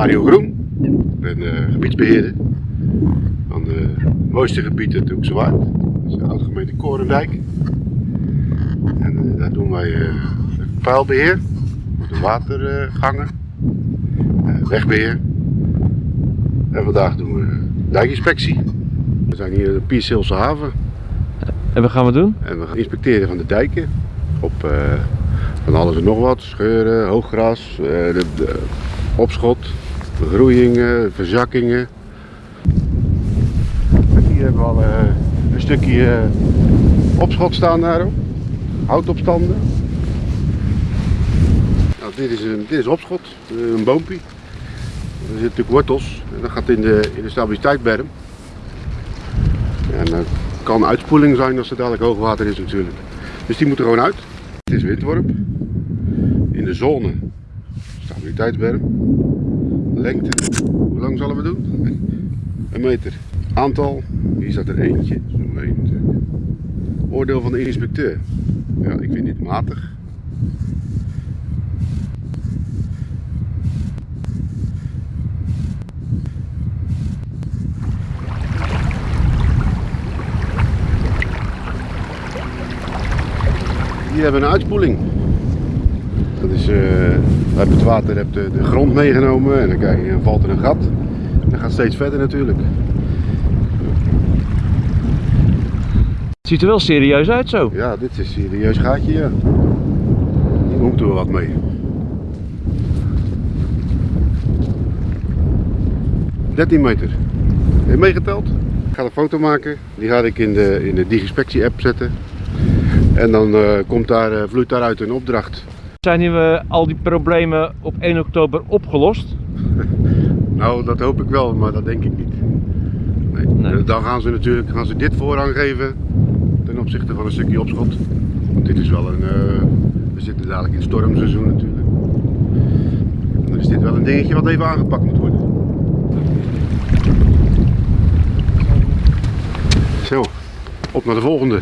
Mario Groen. Ik ben uh, gebiedsbeheerder van de mooiste gebieden de Hoekse Waard. Dat is de oud-gemeente Korendijk. En uh, daar doen wij uh, vuilbeheer, de watergangen, wegbeheer. En vandaag doen we dijkinspectie. We zijn hier in de Pierselse haven. En wat gaan we doen? En we gaan inspecteren van de dijken op van alles en nog wat. Scheuren, hooggras, de, de opschot, groeiingen, verzakkingen. En hier hebben we al uh, een stukje uh, opschot staan daarop. Houtopstanden. Nou, dit, is een, dit is opschot, uh, een boompje. Er zitten natuurlijk wortels en dat gaat in de, in de stabiliteitsberm. En dat kan uitspoeling zijn als er dadelijk hoogwater is natuurlijk. Dus die moet er gewoon uit. Het is windworp. In de zone stabiliteitsberm. Lengte, hoe lang zullen we doen? Een meter. Aantal, hier staat er eentje. Zo'n één Oordeel van de inspecteur. Ja, ik vind dit matig. Hier hebben we een uitspoeling. Dat is, uh, uit het water hebt de, de grond meegenomen en dan, kijk, dan valt er een gat. En dat gaat steeds verder natuurlijk. Het ziet er wel serieus uit zo. Ja, dit is een serieus gaatje, ja. Hier moeten we wat mee. ...13 meter. Heb je meegeteld? Ik ga een foto maken. Die ga ik in de, in de Digispectie app zetten. En dan uh, komt daar, uh, vloeit daaruit een opdracht. Zijn hier uh, al die problemen op 1 oktober opgelost? nou, dat hoop ik wel, maar dat denk ik niet. Nee. Nee. Dan gaan ze natuurlijk gaan ze dit voorrang geven ten opzichte van een stukje opschot. Want dit is wel een, we zitten dadelijk in het stormseizoen natuurlijk. En dan is dit wel een dingetje wat even aangepakt moet worden. Zo, op naar de volgende.